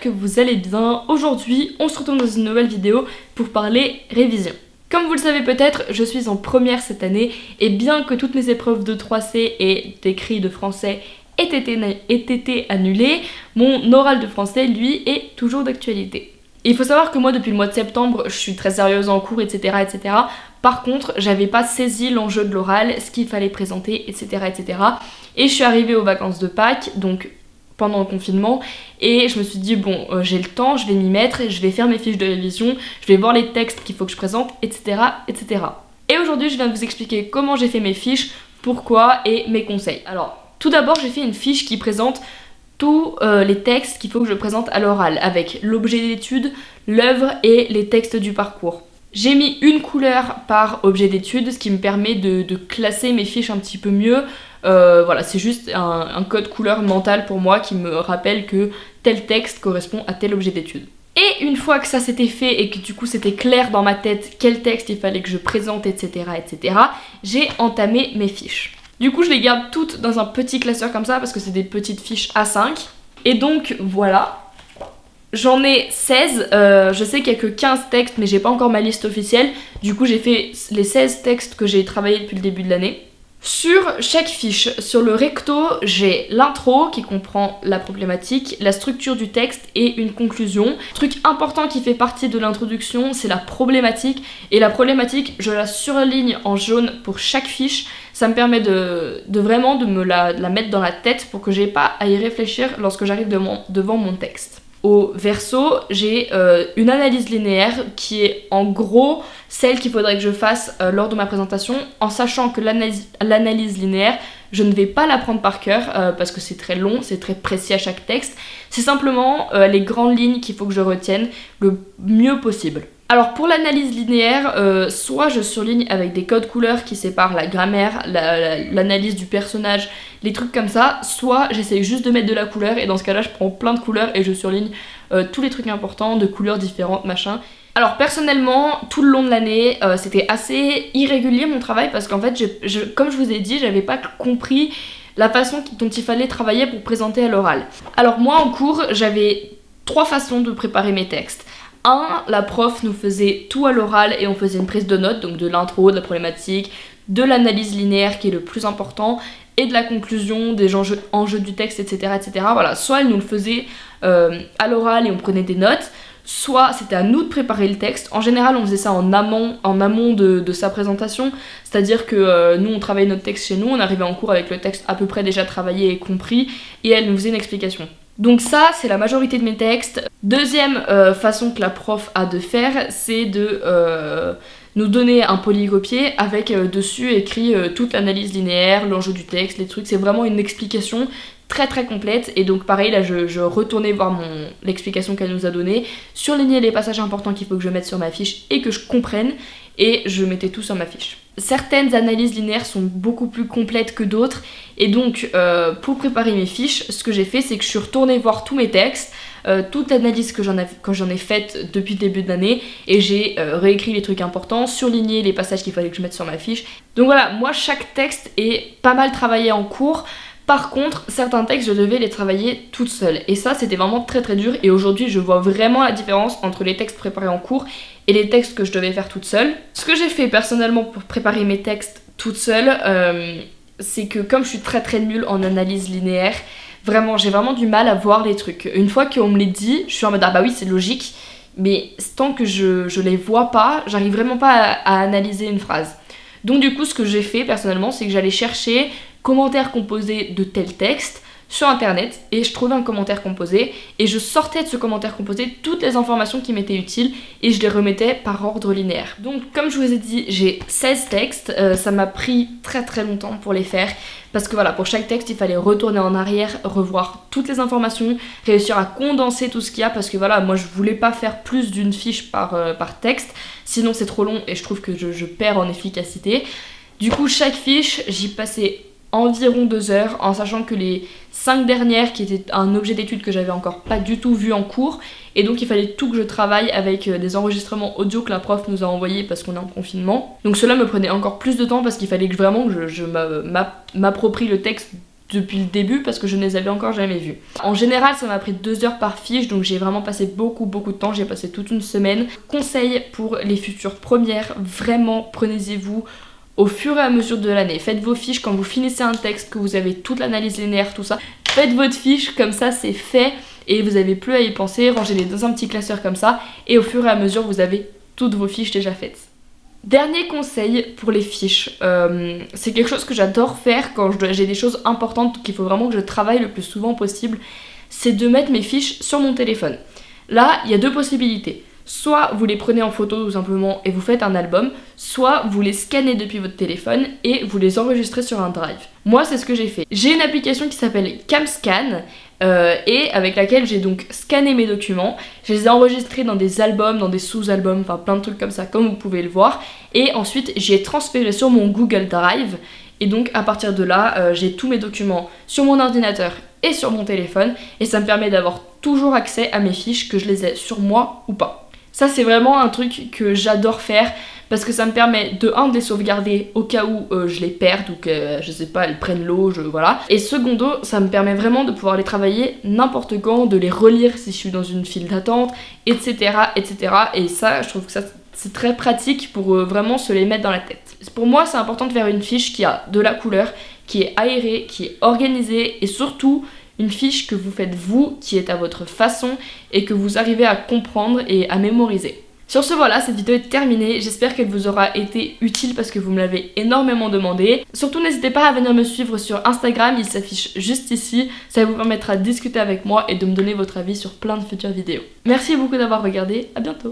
que vous allez bien. Aujourd'hui, on se retrouve dans une nouvelle vidéo pour parler révision. Comme vous le savez peut-être, je suis en première cette année et bien que toutes mes épreuves de 3C et d'écrit de français aient été, aient été annulées, mon oral de français, lui, est toujours d'actualité. Il faut savoir que moi, depuis le mois de septembre, je suis très sérieuse en cours, etc. etc. Par contre, j'avais pas saisi l'enjeu de l'oral, ce qu'il fallait présenter, etc. etc. Et je suis arrivée aux vacances de Pâques, donc pendant le confinement et je me suis dit bon euh, j'ai le temps, je vais m'y mettre, je vais faire mes fiches de révision, je vais voir les textes qu'il faut que je présente, etc. etc. Et aujourd'hui je viens de vous expliquer comment j'ai fait mes fiches, pourquoi et mes conseils. Alors tout d'abord j'ai fait une fiche qui présente tous euh, les textes qu'il faut que je présente à l'oral avec l'objet d'étude, l'œuvre et les textes du parcours. J'ai mis une couleur par objet d'étude, ce qui me permet de, classer mes fiches un petit peu mieux. Euh, voilà, c'est juste un, code couleur mental pour moi qui me rappelle que tel texte correspond à tel objet d'étude. Et une fois que ça s'était fait et que du coup c'était clair dans ma tête quel texte il fallait que je présente, etc., etc., j'ai entamé mes fiches. Du coup je les garde toutes dans un petit classeur comme ça parce que c'est des petites fiches A5. Et donc voilà, J'en ai 16, euh, je sais qu'il n'y a que 15 textes mais j'ai pas encore ma liste officielle. Du coup j'ai fait les 16 textes que j'ai travaillé depuis le début de l'année. Sur chaque fiche, sur le recto, j'ai l'intro qui comprend la problématique, la structure du texte et une conclusion. Truc important qui fait partie de l'introduction, c'est la problématique. Et la problématique, je la surligne en jaune pour chaque fiche. Ça me permet de, vraiment de me la, mettre dans la tête pour que j'ai pas à y réfléchir lorsque j'arrive devant mon texte. Au verso, j'ai euh, une analyse linéaire qui est en gros celle qu'il faudrait que je fasse euh, lors de ma présentation, en sachant que l'analyse linéaire, je ne vais pas la prendre par cœur euh, parce que c'est très long, c'est très précis à chaque texte. C'est simplement les grandes lignes qu'il faut que je retienne le mieux possible. Alors pour l'analyse linéaire, soit je surligne avec des codes couleurs qui séparent la grammaire, l'analyse du personnage, les trucs comme ça, soit j'essaye juste de mettre de la couleur et dans ce cas-là je prends plein de couleurs et je surligne euh, tous les trucs importants de couleurs différentes, machin. Alors personnellement, tout le long de l'année, euh, c'était assez irrégulier mon travail parce qu'en fait, comme je vous ai dit, j'avais pas compris la façon dont il fallait travailler pour présenter à l'oral. Alors moi en cours, j'avais trois façons de préparer mes textes. Un, la prof nous faisait tout à l'oral et on faisait une prise de notes, donc de l'intro, de la problématique, de l'analyse linéaire qui est le plus important, et de la conclusion, des enjeux, du texte, etc., etc. Voilà, soit elle nous le faisait euh, à l'oral et on prenait des notes, soit c'était à nous de préparer le texte. En général, on faisait ça en amont, en amont de, sa présentation, c'est-à-dire que euh, nous, on travaillait notre texte chez nous, on arrivait en cours avec le texte à peu près déjà travaillé et compris, et elle nous faisait une explication. Donc ça, c'est la majorité de mes textes. Deuxième euh, façon que la prof a de faire, c'est de nous donner un polycopier avec euh, dessus écrit euh, toute l'analyse linéaire, l'enjeu du texte, les trucs. C'est vraiment une explication très très complète et donc pareil là je, retournais voir mon l'explication qu'elle nous a donnée, surligner les passages importants qu'il faut que je mette sur ma fiche et que je comprenne et je mettais tout sur ma fiche. Certaines analyses linéaires sont beaucoup plus complètes que d'autres et donc euh, pour préparer mes fiches ce que j'ai fait c'est que je suis retournée voir tous mes textes euh, toute l'analyse que j'en ai, ai faite depuis le début de l'année et j'ai euh, réécrit les trucs importants, surligné les passages qu'il fallait que je mette sur ma fiche. Donc voilà, moi chaque texte est pas mal travaillé en cours. Par contre, certains textes, je devais les travailler toute seule. Et ça, c'était vraiment très très dur. Et aujourd'hui, je vois vraiment la différence entre les textes préparés en cours et les textes que je devais faire toute seule. Ce que j'ai fait personnellement pour préparer mes textes toute seule, euh, c'est que comme je suis très très nulle en analyse linéaire, Vraiment, j'ai vraiment du mal à voir les trucs. Une fois qu'on me les dit, je suis en mode ah bah oui, c'est logique. Mais tant que je, je les vois pas, j'arrive vraiment pas à, analyser une phrase. Donc du coup, ce que j'ai fait personnellement, c'est que j'allais chercher commentaires composés de tel texte sur internet et je trouvais un commentaire composé et je sortais de ce commentaire composé toutes les informations qui m'étaient utiles et je les remettais par ordre linéaire. Donc comme je vous ai dit, j'ai 16 textes, euh, ça m'a pris très très longtemps pour les faire parce que voilà, pour chaque texte, il fallait retourner en arrière, revoir toutes les informations, réussir à condenser tout ce qu'il y a parce que voilà, moi je voulais pas faire plus d'une fiche par, euh, texte, sinon c'est trop long et je trouve que je, je perds en efficacité. Du coup, chaque fiche, j'y passais environ deux heures en sachant que les cinq dernières qui étaient un objet d'étude que j'avais encore pas du tout vu en cours et donc il fallait tout que je travaille avec euh, des enregistrements audio que la prof nous a envoyés parce qu'on est en confinement donc cela me prenait encore plus de temps parce qu'il fallait que vraiment que je, m'approprie le texte depuis le début parce que je ne les avais encore jamais vus. En général ça m'a pris deux heures par fiche donc j'ai vraiment passé beaucoup beaucoup de temps, j'ai passé toute une semaine. Conseil pour les futures premières, vraiment prenez-y-vous au fur et à mesure de l'année. Faites vos fiches quand vous finissez un texte, que vous avez toute l'analyse linéaire, tout ça. Faites votre fiche, comme ça c'est fait et vous n'avez plus à y penser. Rangez-les dans un petit classeur comme ça et au fur et à mesure vous avez toutes vos fiches déjà faites. Dernier conseil pour les fiches, euh, c'est quelque chose que j'adore faire quand j'ai des choses importantes qu'il faut vraiment que je travaille le plus souvent possible, c'est de mettre mes fiches sur mon téléphone. Là, il y a deux possibilités. Soit vous les prenez en photo tout simplement et vous faites un album, soit vous les scannez depuis votre téléphone et vous les enregistrez sur un drive. Moi c'est ce que j'ai fait. J'ai une application qui s'appelle CamScan euh, et avec laquelle j'ai donc scanné mes documents. Je les ai enregistrés dans des albums, dans des sous-albums, enfin plein de trucs comme ça comme vous pouvez le voir. Et ensuite j'ai transféré sur mon Google Drive et donc à partir de là euh, j'ai tous mes documents sur mon ordinateur et sur mon téléphone et ça me permet d'avoir toujours accès à mes fiches que je les ai sur moi ou pas. Ça c'est vraiment un truc que j'adore faire parce que ça me permet de un de les sauvegarder au cas où euh, je les perds ou que je sais pas elles prennent l'eau, je voilà. Et secondo, ça me permet vraiment de pouvoir les travailler n'importe quand, de les relire si je suis dans une file d'attente, etc., etc. Et ça, je trouve que ça c'est très pratique pour euh, vraiment se les mettre dans la tête. Pour moi, c'est important de faire une fiche qui a de la couleur, qui est aérée, qui est organisée et surtout une fiche que vous faites vous, qui est à votre façon et que vous arrivez à comprendre et à mémoriser. Sur ce voilà, cette vidéo est terminée, j'espère qu'elle vous aura été utile parce que vous me l'avez énormément demandé. Surtout n'hésitez pas à venir me suivre sur Instagram, il s'affiche juste ici, ça vous permettra de discuter avec moi et de me donner votre avis sur plein de futures vidéos. Merci beaucoup d'avoir regardé, à bientôt